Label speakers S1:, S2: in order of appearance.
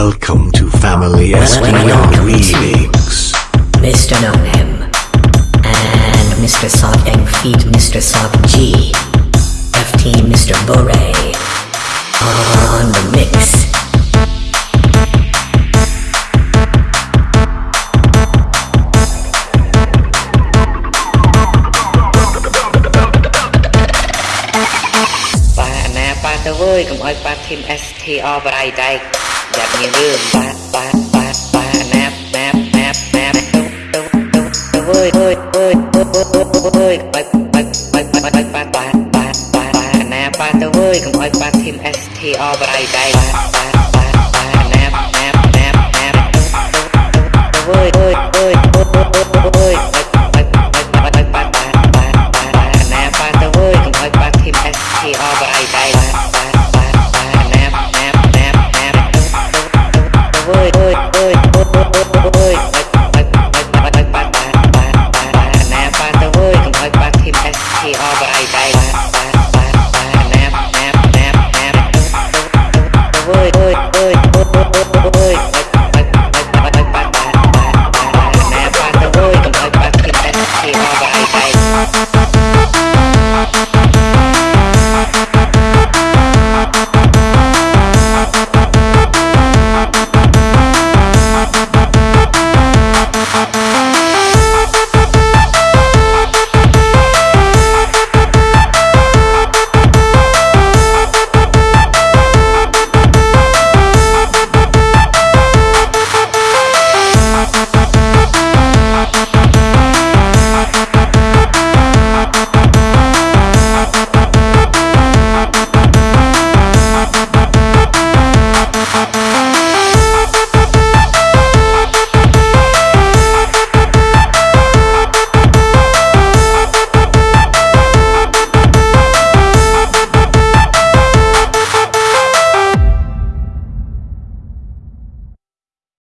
S1: Welcome to Family SPR Remix.
S2: Mr. Know Him and Mr. Sock and feat Mr. Sock G. FT Mr. Bure on the mix.
S3: ប៉ាណាប៉ាទៅវើយកុំឲ្យប៉ាធីម STR បរៃដែក យ៉ាប់មានរឿងប៉ាប៉ាប៉ាប៉ាណាណាណាណាទៅទៅទៅទៅវើយវើយវើយវើយបើបើបើបើបើប៉ាប៉ាប៉ាប៉ាប៉ាណាប៉ាទៅវើយកុំឲ្យប៉ាធីម STR បរៃដែកប៉ាប៉ាប៉ាប៉ាណាណាណាណាទៅទៅវើយវើយវើយវើយបើបើបើបើប៉ាប៉ាប៉ាប៉ាណាប៉ាទៅវើយកុំឲ្យប៉ាធីម STR បរៃដែកប៉ាប៉ាប៉ា វើយវើយវើយវើយណាប៉ាទៅវើយកុំឲ្យប៉ាធីម STR បើអីដែរណាណាណាណាទៅវើយវើយវើយវើយណាប៉ាទៅវើយកុំឲ្យប៉ាធីម STR បើអីដែរ